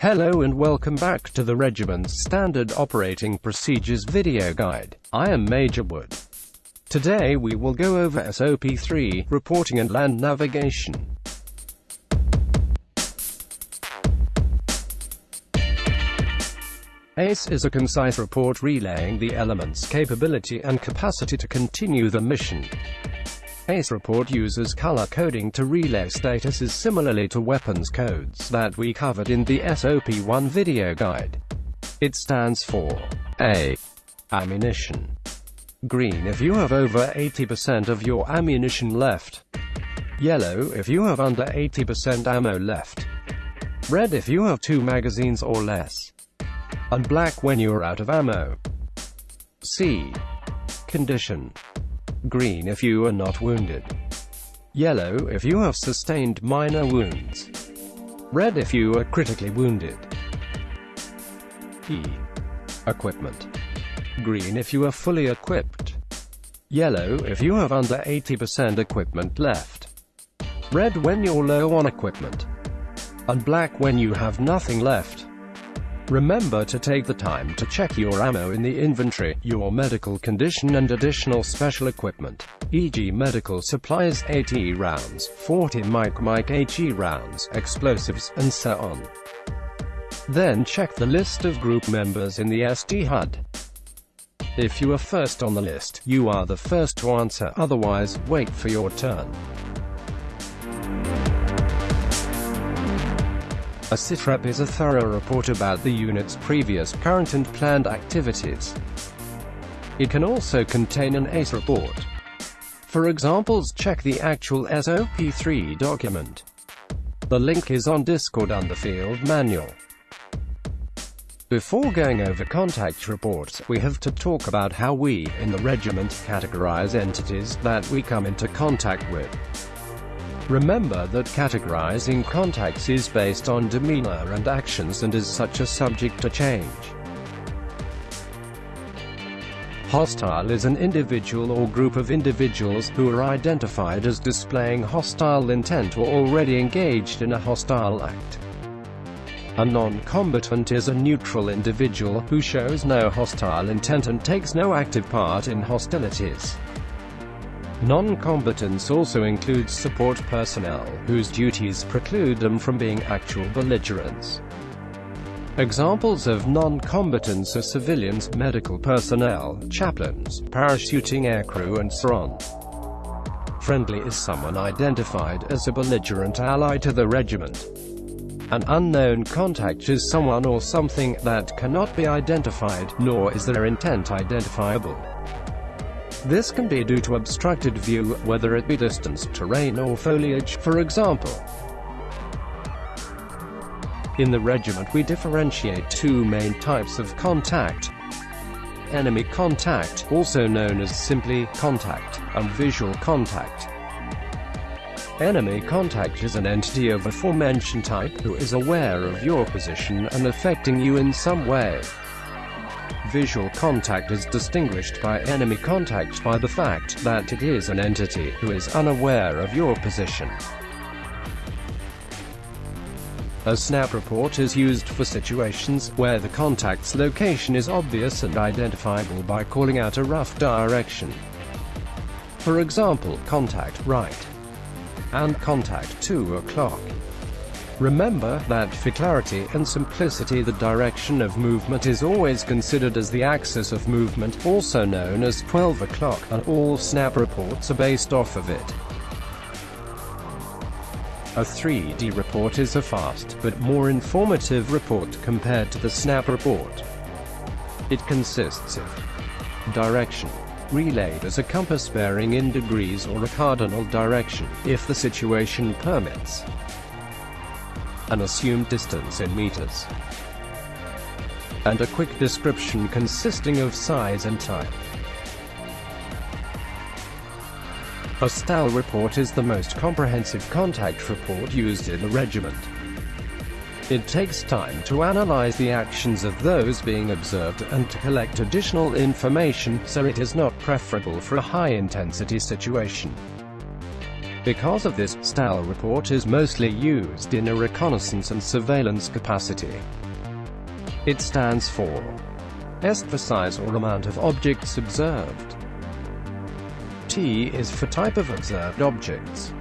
Hello and welcome back to the Regiment's Standard Operating Procedures video guide. I am Major Wood. Today we will go over SOP3, reporting and land navigation. ACE is a concise report relaying the element's capability and capacity to continue the mission. ACE report uses color coding to relay statuses similarly to weapons codes that we covered in the SOP1 video guide. It stands for A. Ammunition. Green if you have over 80% of your ammunition left. Yellow if you have under 80% ammo left. Red if you have two magazines or less. And black when you are out of ammo. C. Condition. Green if you are not wounded. Yellow if you have sustained minor wounds. Red if you are critically wounded. E. Equipment. Green if you are fully equipped. Yellow if you have under 80% equipment left. Red when you're low on equipment. And black when you have nothing left. Remember to take the time to check your ammo in the inventory, your medical condition and additional special equipment, e.g. medical supplies 80 rounds, 40 mike mike HE rounds, explosives, and so on. Then check the list of group members in the ST HUD. If you are first on the list, you are the first to answer, otherwise, wait for your turn. A SITREP is a thorough report about the unit's previous, current and planned activities. It can also contain an ACE report. For examples check the actual SOP3 document. The link is on Discord under Field Manual. Before going over contact reports, we have to talk about how we, in the regiment, categorize entities that we come into contact with. Remember that categorizing contacts is based on demeanor and actions and is such a subject to change. Hostile is an individual or group of individuals who are identified as displaying hostile intent or already engaged in a hostile act. A non-combatant is a neutral individual who shows no hostile intent and takes no active part in hostilities. Non-combatants also includes support personnel, whose duties preclude them from being actual belligerents. Examples of non-combatants are civilians, medical personnel, chaplains, parachuting aircrew and so on. Friendly is someone identified as a belligerent ally to the regiment. An unknown contact is someone or something that cannot be identified, nor is their intent identifiable. This can be due to obstructed view, whether it be distance, terrain or foliage, for example. In the regiment we differentiate two main types of contact. Enemy contact, also known as simply contact, and visual contact. Enemy contact is an entity of aforementioned type who is aware of your position and affecting you in some way. Visual contact is distinguished by enemy contact by the fact that it is an entity who is unaware of your position. A snap report is used for situations where the contact's location is obvious and identifiable by calling out a rough direction. For example, contact right and contact 2 o'clock. Remember that for clarity and simplicity the direction of movement is always considered as the axis of movement, also known as 12 o'clock, and all snap reports are based off of it. A 3D report is a fast, but more informative report compared to the snap report. It consists of direction, relayed as a compass bearing in degrees or a cardinal direction, if the situation permits an assumed distance in meters, and a quick description consisting of size and type. A STAL report is the most comprehensive contact report used in the regiment. It takes time to analyze the actions of those being observed and to collect additional information, so it is not preferable for a high-intensity situation. Because of this, STAL report is mostly used in a reconnaissance and surveillance capacity. It stands for S for size or amount of objects observed. T is for type of observed objects.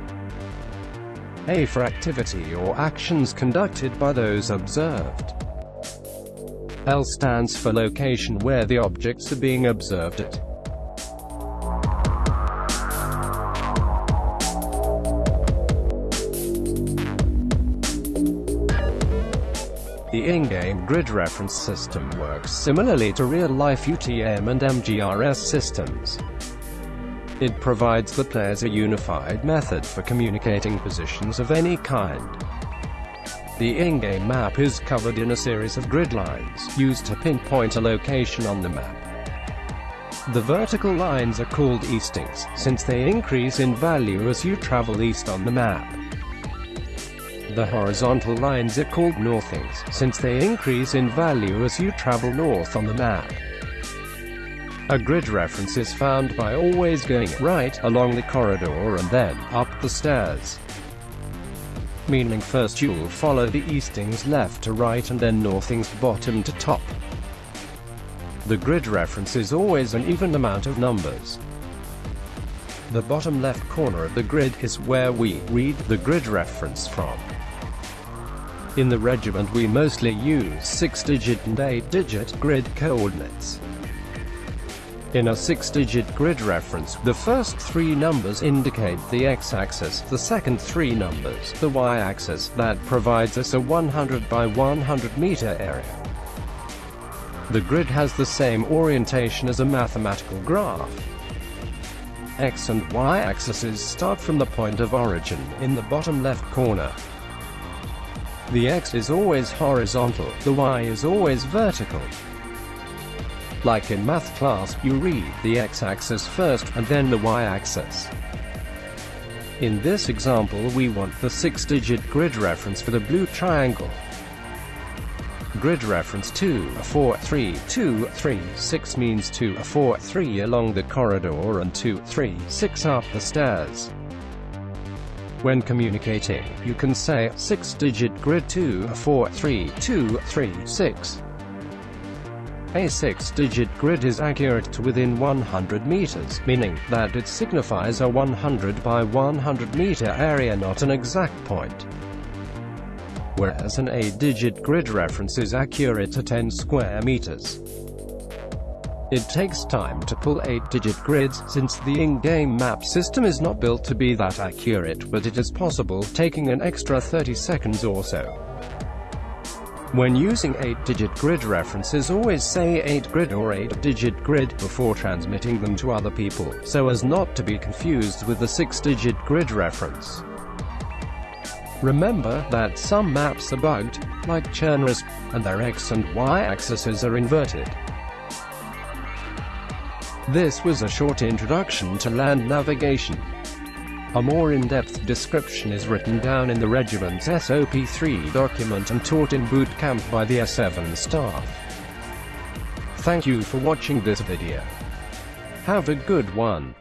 A for activity or actions conducted by those observed. L stands for location where the objects are being observed at. The in-game grid reference system works similarly to real-life UTM and MGRS systems. It provides the players a unified method for communicating positions of any kind. The in-game map is covered in a series of grid lines, used to pinpoint a location on the map. The vertical lines are called eastings, since they increase in value as you travel east on the map. The horizontal lines are called northings, since they increase in value as you travel north on the map. A grid reference is found by always going right along the corridor and then up the stairs. Meaning first you'll follow the eastings left to right and then northings bottom to top. The grid reference is always an even amount of numbers. The bottom left corner of the grid is where we read the grid reference from. In the regiment we mostly use 6-digit and 8-digit grid coordinates. In a 6-digit grid reference, the first three numbers indicate the x-axis, the second three numbers, the y-axis, that provides us a 100 by 100 meter area. The grid has the same orientation as a mathematical graph. X and Y axes start from the point of origin, in the bottom left corner. The X is always horizontal, the Y is always vertical. Like in math class, you read the x-axis first, and then the y-axis. In this example we want the 6-digit grid reference for the blue triangle. Grid reference 2, 4, 3, 2, 3, 6 means 2, 4, 3 along the corridor and 2, 3, 6 up the stairs. When communicating, you can say 6-digit grid 2 4 3 2 3 6. A 6-digit grid is accurate to within 100 meters, meaning that it signifies a 100 by 100 meter area not an exact point. Whereas an 8-digit grid reference is accurate to 10 square meters. It takes time to pull 8-digit grids, since the in-game map system is not built to be that accurate but it is possible, taking an extra 30 seconds or so. When using 8-digit grid references always say 8-grid or 8-digit grid before transmitting them to other people, so as not to be confused with the 6-digit grid reference. Remember that some maps are bugged, like Chernarus, and their x and y axes are inverted. This was a short introduction to land navigation. A more in-depth description is written down in the regiment's SOP-3 document and taught in boot camp by the S7 staff. Thank you for watching this video. Have a good one.